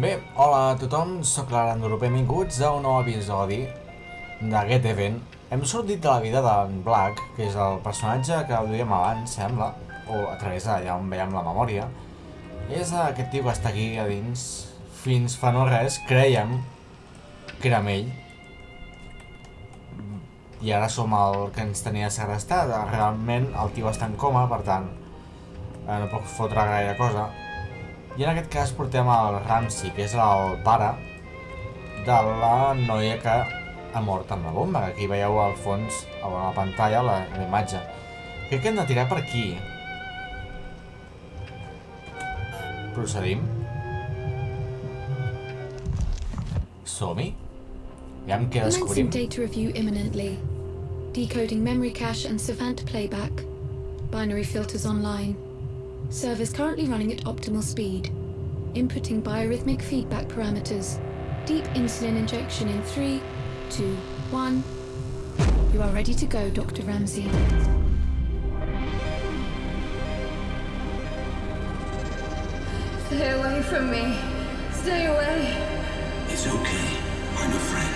Bé, hola a tothom, sóc l'Aranduro, benvinguts a un nou episodi de Get. Hem sortit de la vida d'en Black, que és el personatge que duíem abans, sembla, o a través d'allà on veiem la memòria. És aquest tio que està aquí a dins, fins fa no res, creiem que era ell. I ara som el que ens tenia segrestat. Realment el tio està en coma, per tant, eh, no pot fotre gaire cosa. I en aquest cas portem el Ramsey, que és el pare de la noia que ha mort amb la bomba, aquí veieu al fons, a la pantalla, la, la imatge. Crec que hem de tirar per aquí. Procedim. Som-hi. Aviam què descobrim. data review imminently. Decoding memory cache and Savant playback. Binary filters online. Servers currently running at optimal speed. Inputting biorhythmic feedback parameters. Deep insulin injection in three, two, one. You are ready to go, Dr. Ramsey. Stay away from me. Stay away. It's okay. I'm a friend.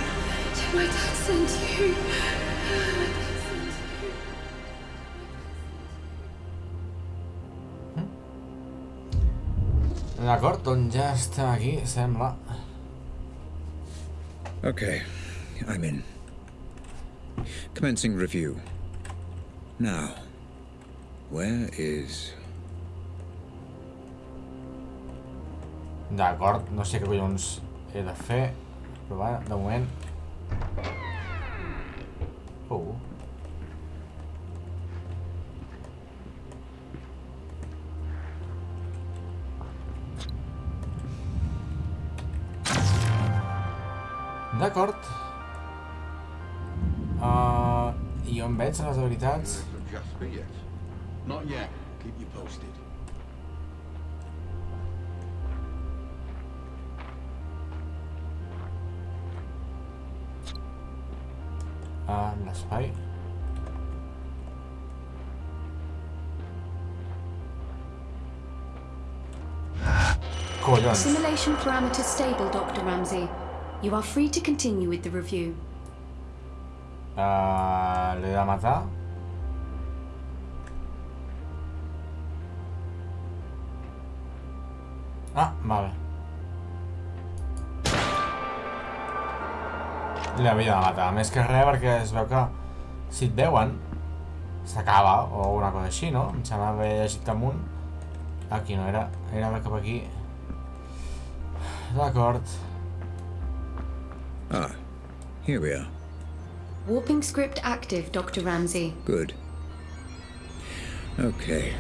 Did my dad send you? D'acord, doncs ja estem aquí, sembla. Okay, I'm in. Commencing review. Now, where is... D'acord, no sé què collons he de fer, però va, de moment... D'acord. Uh, I on veig les habilitats? Hasn't yet. Keep you posted. Uh, l'espai. Collons. Simulation parameters stable, Dr. Ramsey. You are free to continue with the review. Uh, L'he de matar? Ah, vale. L'havia de matar, més que res perquè es veu que si et veuen s'acaba o una cosa així, no? Em sembla haver llegit amunt. Aquí no era, era cap aquí. D'acord. Ah, here we are. Warping script active, Dr. Ramsey. Good. Okay,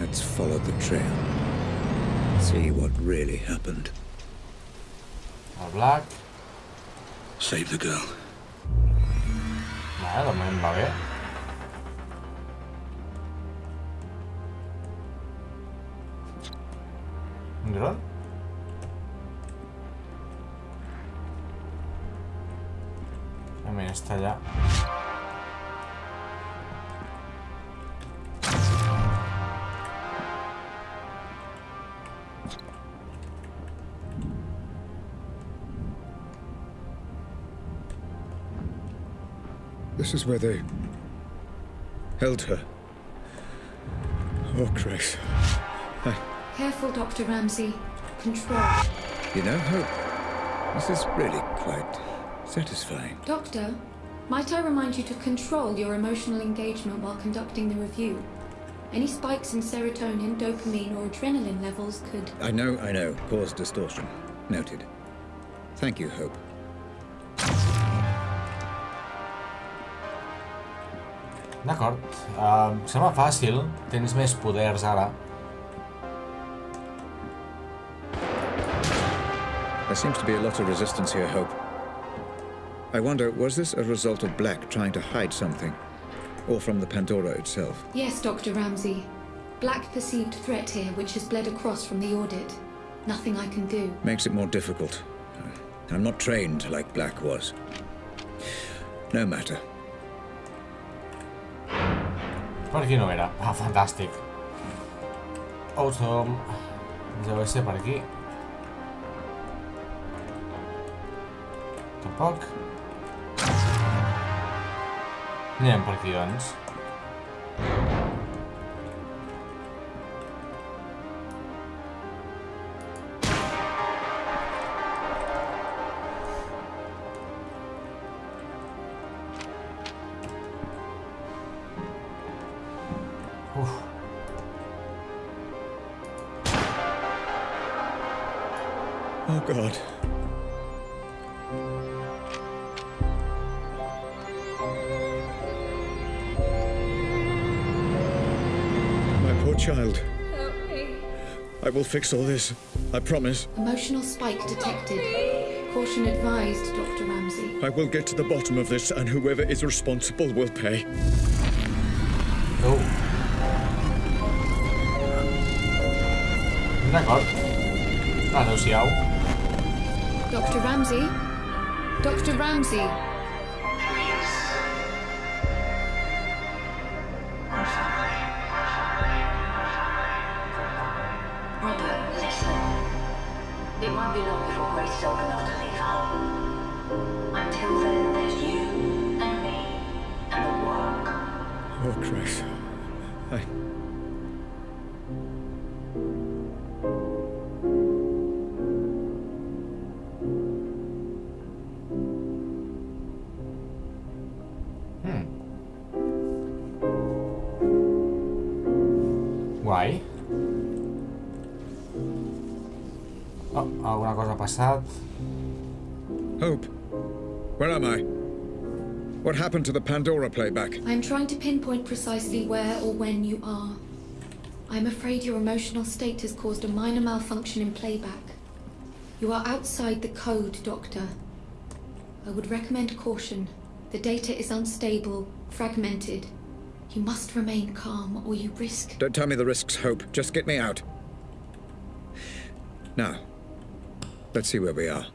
let's follow the trail. See what really happened. El Black. Save the girl. Vale, de moment va bé. Un dron? A mira, està allà. This is where they held her. Oh, Grace. Careful, Dr. Ramsey. Control. You know, Hope, this is really quite satisfying. Doctor, might I remind you to control your emotional engagement while conducting the review? Any spikes in serotonin, dopamine, or adrenaline levels could. I know, I know. Cause distortion. Noted. Thank you, Hope. D'acord. Uh, sembla fàcil. Tens més poders ara. There seems to be a lot of resistance here, Hope. I wonder, was this a result of Black trying to hide something? Or from the Pandora itself? Yes, Dr. Ramsey. Black perceived threat here, which has bled across from the audit. Nothing I can do. Makes it more difficult. I'm not trained like Black was. No matter. Per aquí no era. Ah, fantàstic. Awesome. Deu ser per aquí. Tampoc. Aquí, doncs. Uf. Oh, God. Child. Help me. I will fix all this. I promise. Emotional spike detected. Caution advised, Dr. Ramsey. I will get to the bottom of this, and whoever is responsible will pay. Oh. D'acord. Adéu-siau. Dr. Ramsey? Dr. Ramsey? It won't be long before Grace is old enough to leave home. Until then, there's you and me and the work. Oh, Christ. I. Guai. Oh, alguna cosa ha passat. Hope. Where am I? What happened to the Pandora playback? I'm trying to pinpoint precisely where or when you are. I'm afraid your emotional state has caused a minor malfunction in playback. You are outside the code, Doctor. I would recommend caution. The data is unstable, fragmented. You must remain calm or you risk. Don't tell me the risks, Hope. Just get me out. Now, let's see where we are.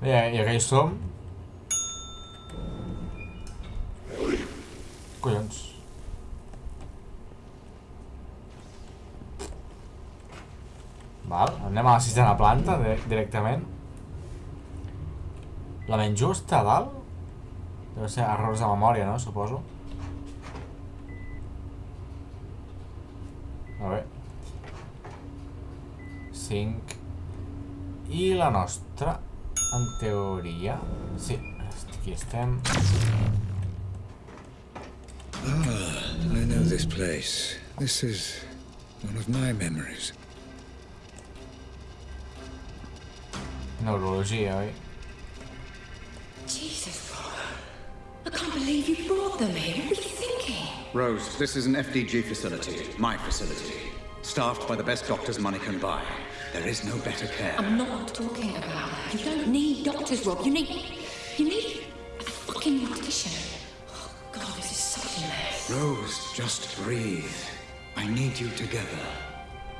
Bé, i hi som. Collons. Val, anem a la sisena planta di- directament. La menys justa, a dalt? Deu ser errors de memòria, no? Suposo. A veure. 5. I la nostra, en teoria... Sí, aquí estem. Ah, I know this place. This is one of my memories. Neurologia, oi? Jesus, I can't believe you brought them here. What were you thinking? Rose, this is an FDG facility, my facility. Staffed by the best doctors money can buy. There is no better care. I'm not talking about that. You don't need doctors, Rob. You need. You need a fucking mortician. Oh, God, this is such a mess. Rose, just breathe. I need you together.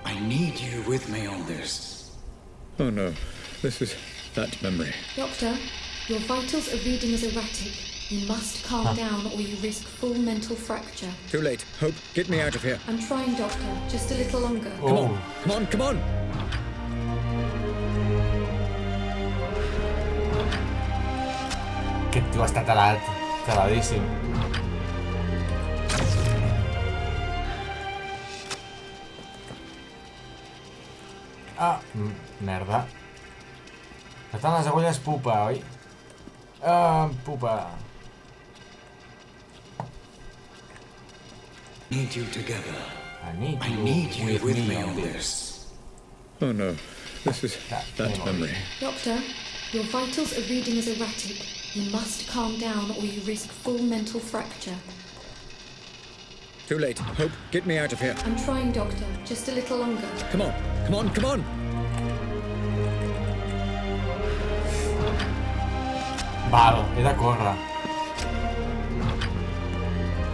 I need you with me on this. Oh no, this is that memory. Doctor, your vitals are reading as erratic. You must calm down or you risk full mental fracture. Too late. Hope, get me out of here. I'm trying, Doctor. Just a little longer. Come Oh, on, come on, come on! Tio està talat. Taladíssim. Ah, merda. Per tant, les agulles pupa, oi? Ah, pupa. Need you together. I need I you, need you with, me, on this. this. Oh no, this is That that memory. memory. Doctor, your vitals are reading as erratic. You must calm down or you risk full mental fracture. Too late. Hope, get me out of here. I'm trying, Doctor. Just a little longer. Come on, come on, come on! Val, he de córrer.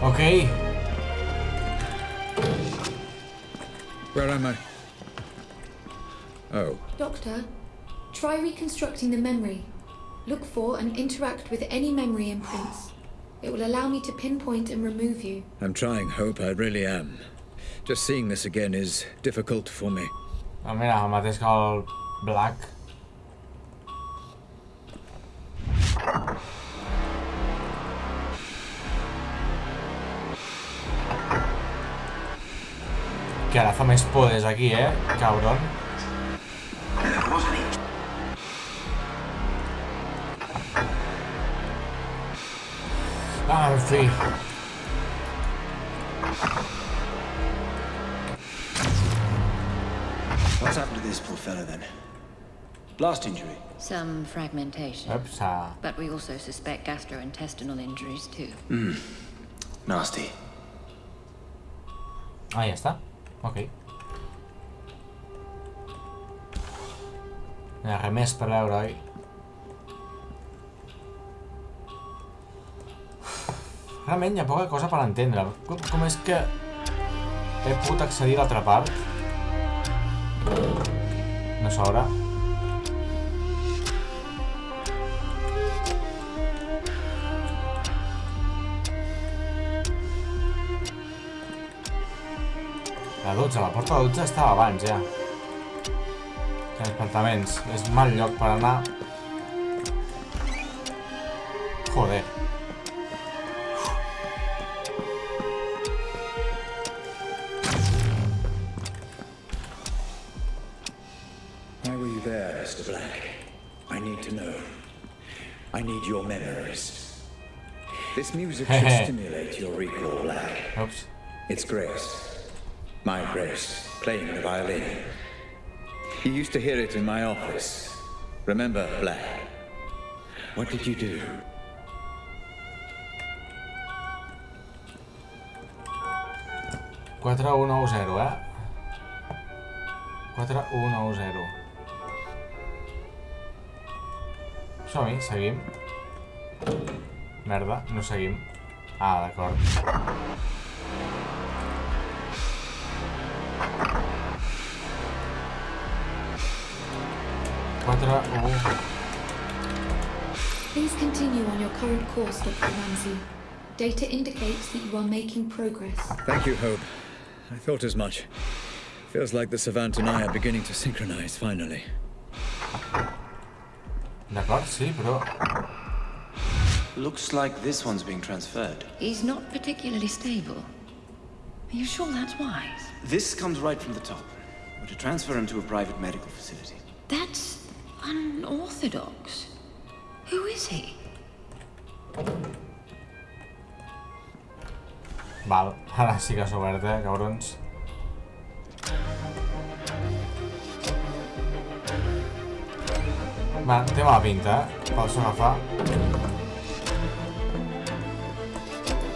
Ok. Where am I? Oh, Doctor, try reconstructing the memory. Look for and interact with any memory imprints. It will allow me to pinpoint and remove you. I'm trying, Hope. I really am. Just seeing this again is difficult for me. Oh, mira, Hamad is called Black. Que ahora me expodes aquí, eh, cabrón. Ah. What's happened to this poor fellow then? Blast injury. Some fragmentation. Ups, ah. But we also suspect gastrointestinal injuries too. Hmm. Nasty. Ah, ja està. Ok. No hi ha res més Realment hi ha poca cosa per entendre. Com, com és que he pogut accedir a l'altra part? No s'obre. La 12, la porta de 12 estava abans, ja. Transplantaments. És mal lloc per anar. Joder. Black? I need to know. I need your memories. This music should stimulate your recall, Black. Ups. It's Grace. My Grace, playing the violin. You used to hear it in my office. Remember, Black? What did you do? Quatre un nou zero, eh? 4 1 9 0 Som-hi, seguim. Merda, no seguim. Ah, d'acord. Quatre un... Please continue on your current course, Dr. Ramsey. Data indicates that you are making progress. Thank you, Hope. I thought as much. Feels like the Savant and I are beginning to synchronize finally. D'acord, sí, però... Looks like this one's being transferred. He's not particularly stable. Are you sure that's wise? This comes right from the top. We're to transfer him to a private medical facility. That's unorthodox. Who is he? Val, ara sí que s'ha obert, eh, cabrons. Va, té mala pinta, eh? Pots agafar.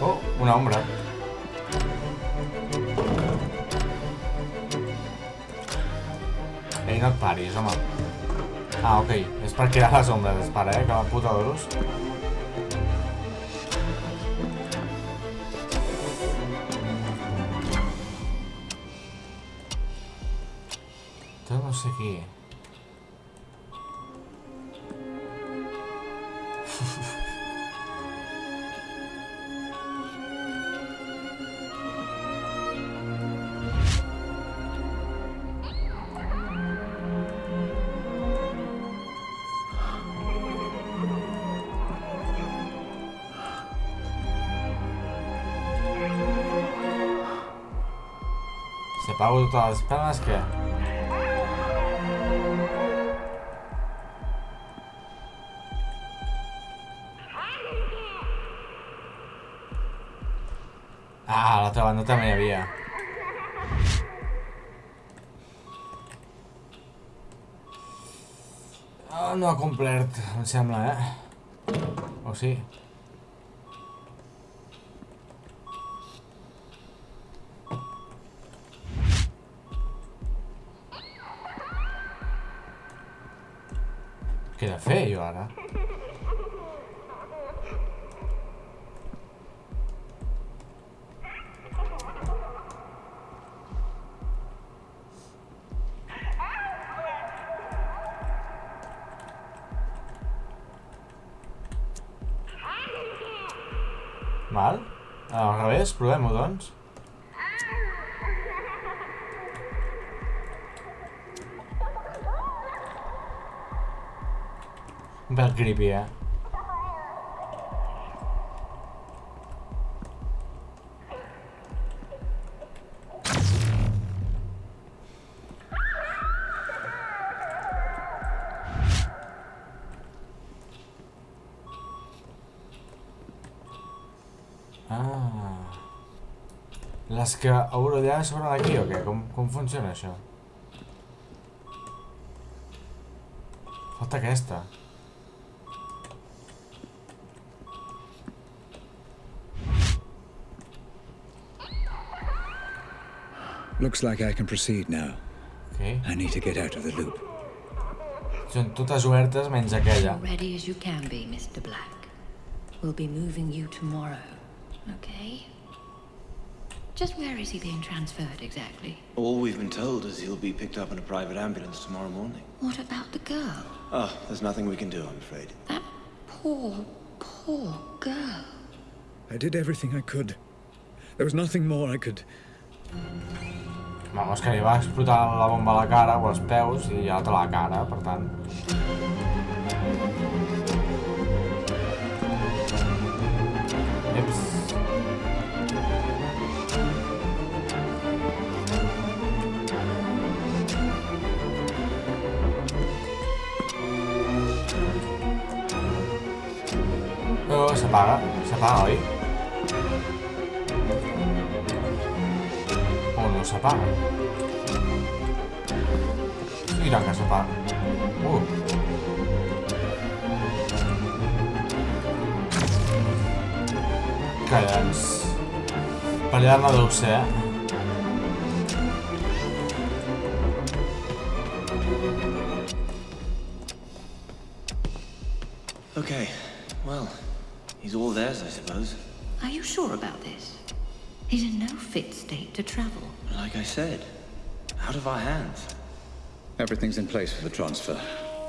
Oh, una ombra. Ei, no et paris, home. Ah, ok. És per crear les ombres, espera, eh? Que la puta d'oros. Tot no sé qui. Si apago totes les penes, què? Ah, a l'altra banda també hi havia. Ah, no ha complert, em sembla, eh? O sí? Què he de fer jo? Val? Al revés, provem-ho, Bel creepy, eh? Ah. Les que hauré d'allà sobre d'aquí o què? Com, com funciona això? Falta aquesta. Looks like I can proceed now. Ok. I need to get out of the loop. Són totes obertes menys aquella. Ready as you can be, Mr. Black. We'll be moving you tomorrow, okay? Just where is he being transferred exactly? All we've been told is he'll be picked up in a private ambulance tomorrow morning. What about the girl? Oh, there's nothing we can do, I'm afraid. That poor, poor girl. I did everything I could. There was nothing more I could. Vamos, que li va explotar la bomba a la cara o als peus i ja té la cara, per tant... Eps. Oh, s'apaga, s'apaga, oi? O no s'apaga? Mira que s'apaga. Uh. Callants. Per allà no deu ser, eh? Okay, well, he's all theirs, I suppose. Are you sure about this? He's in no fit state to travel. Like I said, out of our hands. Everything's in place for the transfer.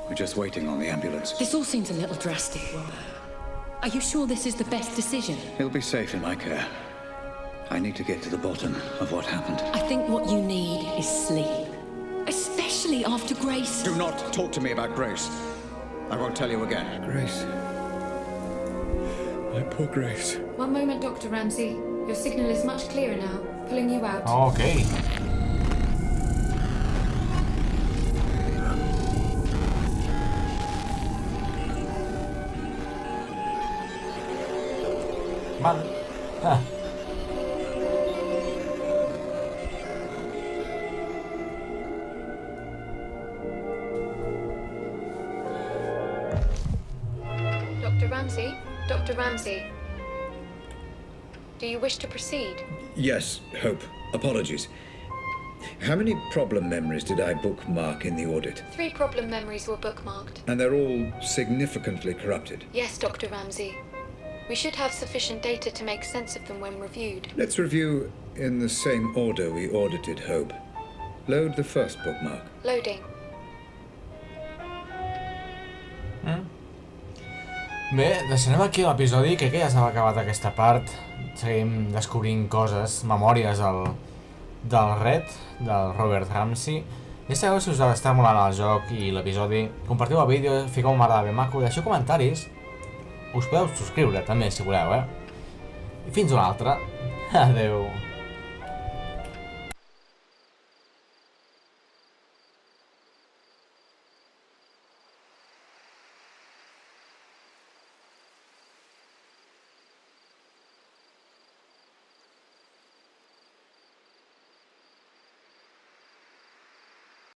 We're just waiting on the ambulance. This all seems a little drastic, Robert. Are you sure this is the best decision? He'll be safe in my care. I need to get to the bottom of what happened. I think what you need is sleep. Especially after Grace. Do not talk to me about Grace. I won't tell you again. Grace. My poor Grace. One moment, Dr. Ramsey. Your signal is much clearer now. Pulling you out. Ok. Vale. Ah. Dr. Ramsey? Dr. Ramsey? Do you wish to proceed? Yes, Hope. Apologies. How many problem memories did I bookmark in the audit? Three problem memories were bookmarked. And they're all significantly corrupted. Yes, Dr. Ramsey. We should have sufficient data to make sense of them when reviewed. Let's review in the same order we audited Hope. Load the first bookmark. Loading. Mm. Bé, deixarem aquí l'episodi, crec que ja s'ha acabat aquesta part. Seguim descobrint coses, memòries del, del Red, del Robert Ramsey. Ja sabeu si us està molant el joc i l'episodi. Compartiu el vídeo, fiqueu un m'agrada ben maco, deixeu comentaris. Us podeu subscriure també si voleu, eh? I fins una altra. Adeu.